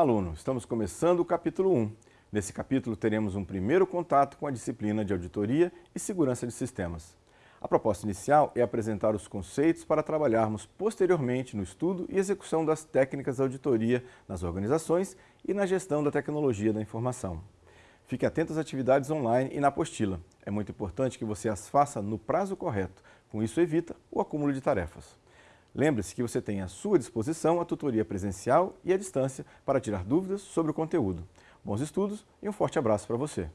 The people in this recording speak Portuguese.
aluno, estamos começando o capítulo 1. Nesse capítulo teremos um primeiro contato com a disciplina de Auditoria e Segurança de Sistemas. A proposta inicial é apresentar os conceitos para trabalharmos posteriormente no estudo e execução das técnicas de auditoria nas organizações e na gestão da tecnologia da informação. Fique atento às atividades online e na apostila. É muito importante que você as faça no prazo correto, com isso evita o acúmulo de tarefas. Lembre-se que você tem à sua disposição a tutoria presencial e à distância para tirar dúvidas sobre o conteúdo. Bons estudos e um forte abraço para você!